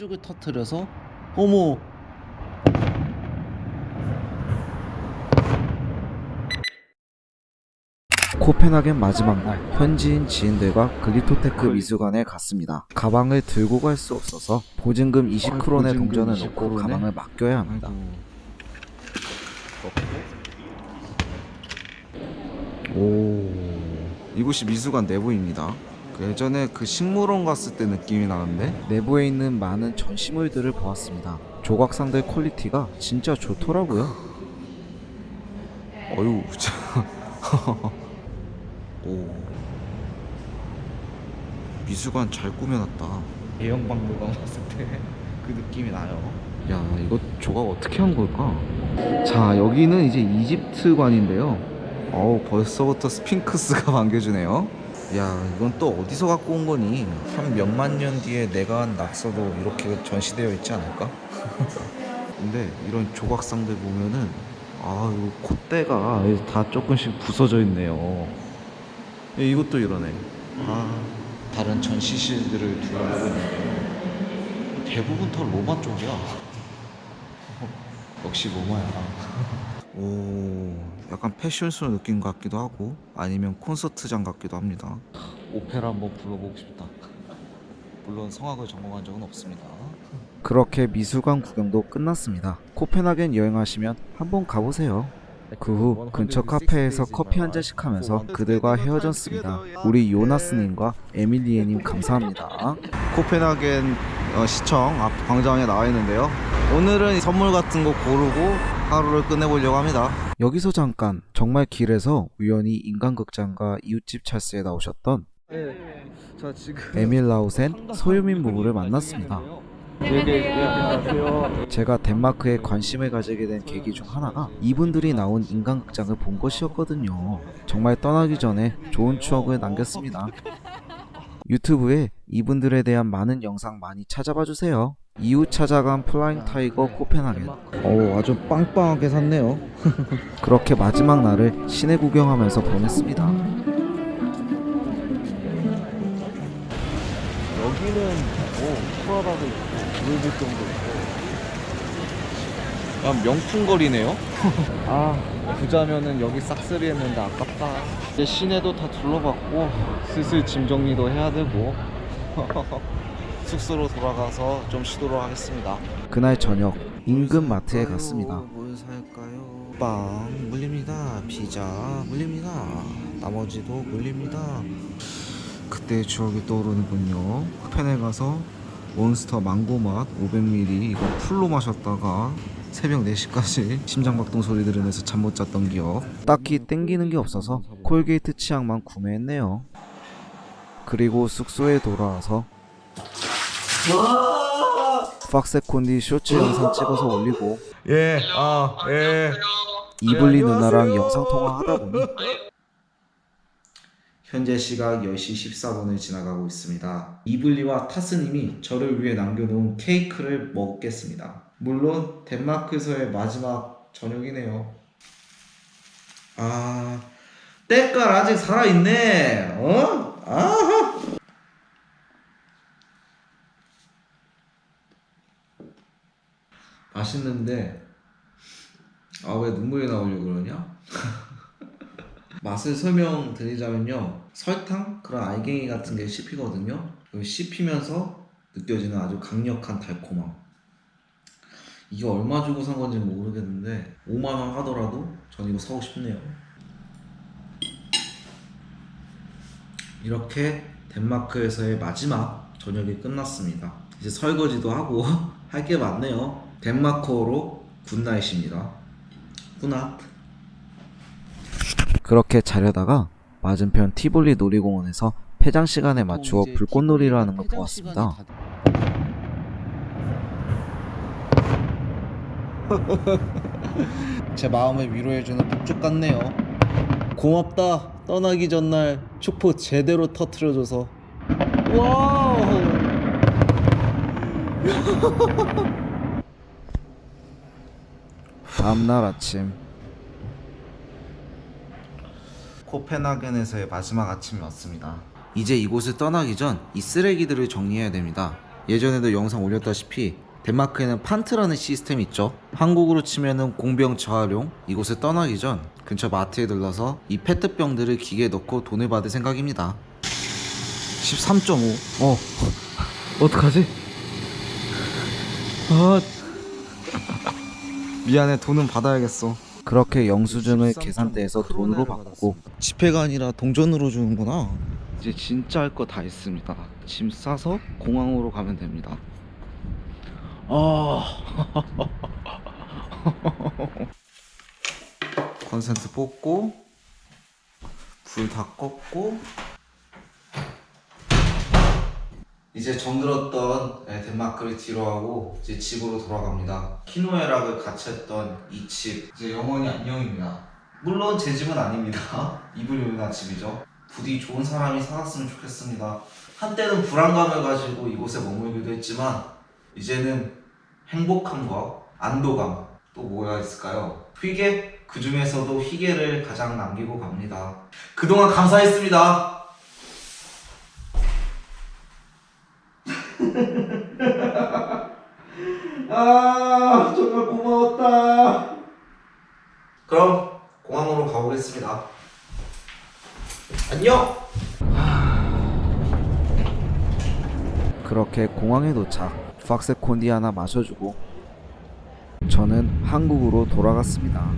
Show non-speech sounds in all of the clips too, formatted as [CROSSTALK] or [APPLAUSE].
폭죽을 터트려서 어머 코펜하겐 마지막 날 현지인 지인들과 글리토테크 미술관에 갔습니다. 가방을 들고 갈 수 없어서 보증금 20크론의 보증금 동전을 20 넣고 크론에? 가방을 맡겨야 합니다. 오 이곳이 미술관 내부입니다. 그 예전에 그 식물원 갔을 때 느낌이 나는데 내부에 있는 많은 전시물들을 보았습니다. 조각상들 퀄리티가 진짜 좋더라고요. 어유 참. [LAUGHS] 오 미술관 잘 꾸며놨다. 대형 박물관 왔을 때 [LAUGHS] 그 느낌이 나요 야 이거 조각 어떻게 한 걸까? 자 여기는 이제 이집트관인데요 어우 벌써부터 스핑크스가 [LAUGHS] 반겨주네요 야 이건 또 어디서 갖고 온 거니? 한 몇만 년 뒤에 내가 한 낙서도 이렇게 전시되어 있지 않을까? [LAUGHS] 근데 이런 조각상들 보면은 아 이거 콧대가 다 조금씩 부서져 있네요 야, 이것도 이러네 아 다른 전시실들을 둘러보고 있는데 대부분 다 로마 쪽이야. [LAUGHS] 역시 로마야. 오, 약간 패션쇼 느낌 같기도 하고 아니면 콘서트장 같기도 합니다. 오페라 한번 불러보고 싶다. 물론 성악을 전공한 적은 없습니다. 그렇게 미술관 구경도 끝났습니다. 코펜하겐 여행하시면 한번 가보세요. 그 후 근처 카페에서 커피 한 잔씩 하면서 그들과 헤어졌습니다. 우리 요나스님과 에밀리에님 감사합니다. 코펜하겐 어, 시청 앞 광장에 나와 있는데요. 오늘은 선물 같은 거 고르고 하루를 끝내보려고 합니다. 여기서 잠깐 정말 길에서 우연히 인간극장과 이웃집 찰스에 나오셨던 자 지금 에밀 라우센 소유민 부부를 만났습니다. 제가 덴마크에 관심을 가지게 된 계기 중 하나가 이분들이 나온 인간극장을 본 것이었거든요. 정말 떠나기 전에 좋은 추억을 남겼습니다. 유튜브에 이분들에 대한 많은 영상 많이 찾아봐 주세요. 이후 찾아간 플라잉 타이거 코펜하겐. 오, 아주 빵빵하게 샀네요. [LAUGHS] 그렇게 마지막 날을 시내 구경하면서 보냈습니다. 여기는 오 프라다도 있고 루이비통도 있고 야 명품 거리네요 [LAUGHS] 아 부자면은 여기 싹쓸이 했는데 아깝다 이제 시내도 다 둘러봤고 슬슬 짐 정리도 해야 되고 [LAUGHS] 숙소로 돌아가서 좀 쉬도록 하겠습니다 그날 저녁 인근 마트에 갔습니다. 뭘 살까요? 빵 물립니다 피자 물립니다 나머지도 물립니다 그때의 추억이 떠오르는군요. 펜에 가서 몬스터 망고맛 500ml 이거 풀로 마셨다가 새벽 4시까지 심장박동 소리 들으면서 잠 못 잤던 기억. 딱히 땡기는 게 없어서 콜게이트 치약만 구매했네요. 그리고 숙소에 돌아와서 팍세콘디 쇼츠 영상 찍어서 올리고 예, 아, 예. 이블리 누나랑 영상 통화 하다 보니 현재 시각 10시 14분을 지나가고 있습니다. 이블리와 타스님이 저를 위해 남겨놓은 케이크를 먹겠습니다. 물론 덴마크에서의 마지막 저녁이네요. 아, 때깔 아직 살아있네. 어? 아. 맛있는데 아 왜 눈물이 나오려고 그러냐? [LAUGHS] 맛을 설명드리자면요. 설탕? 그런 알갱이 같은 게 씹히거든요. 그 씹히면서 느껴지는 아주 강력한 달콤함. 이게 얼마 주고 산 건지 모르겠는데 5만원 하더라도 전 이거 사고 싶네요. 이렇게 덴마크에서의 마지막 저녁이 끝났습니다. 이제 설거지도 하고 [LAUGHS] 할 게 많네요 덴마크어로 good night입니다 good night 그렇게 자려다가 맞은편 티볼리 놀이공원에서 폐장 시간에 맞추어 불꽃놀이를 하는 걸 보았습니다. [LAUGHS] 제 마음을 위로해주는 폭죽 같네요. 고맙다. 떠나기 전날 축포 제대로 터트려줘서. Wow. [LAUGHS] 다음날 아침 코펜하겐에서의 마지막 아침이 왔습니다. 이제 이곳을 떠나기 전 이 쓰레기들을 정리해야 됩니다. 예전에도 영상 올렸다시피 덴마크에는 판트라는 시스템이 있죠. 한국으로 치면은 공병 재활용. 이곳에 떠나기 전 근처 마트에 들러서 이 페트병들을 기계에 넣고 돈을 받을 생각입니다. 13.5. 어 [LAUGHS] 어떡하지? 아 미안해 돈은 받아야겠어. 그렇게 영수증을 계산대에서 돈으로 바꾸고 지폐가 아니라 동전으로 주는구나. 이제 진짜 할 거다 있습니다. 짐 싸서 공항으로 가면 됩니다. 아. [LAUGHS] 컨센트 뽑고 불 다 껐고 이제 정들었던 네, 덴마크를 뒤로하고 이제 집으로 돌아갑니다. 키노에락을 같이 했던 이 집 이제 영원히 안녕입니다. 물론 제 집은 아닙니다. [LAUGHS] 이불 요리나 집이죠. 부디 좋은 사람이 살았으면 좋겠습니다. 한때는 불안감을 가지고 이곳에 머물기도 했지만 이제는 행복함과 안도감 또 뭐가 있을까요? 휘게 그 중에서도 휘게를 가장 남기고 갑니다. 그동안 감사했습니다. 아 정말 고마웠다. 그럼 공항으로 가보겠습니다. 안녕. 그렇게 공항에 도착 박스 콘디 하나 마셔주고 저는 한국으로 돌아갔습니다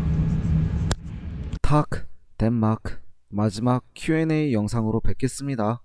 탁 덴마크 마지막 Q&A 영상으로 뵙겠습니다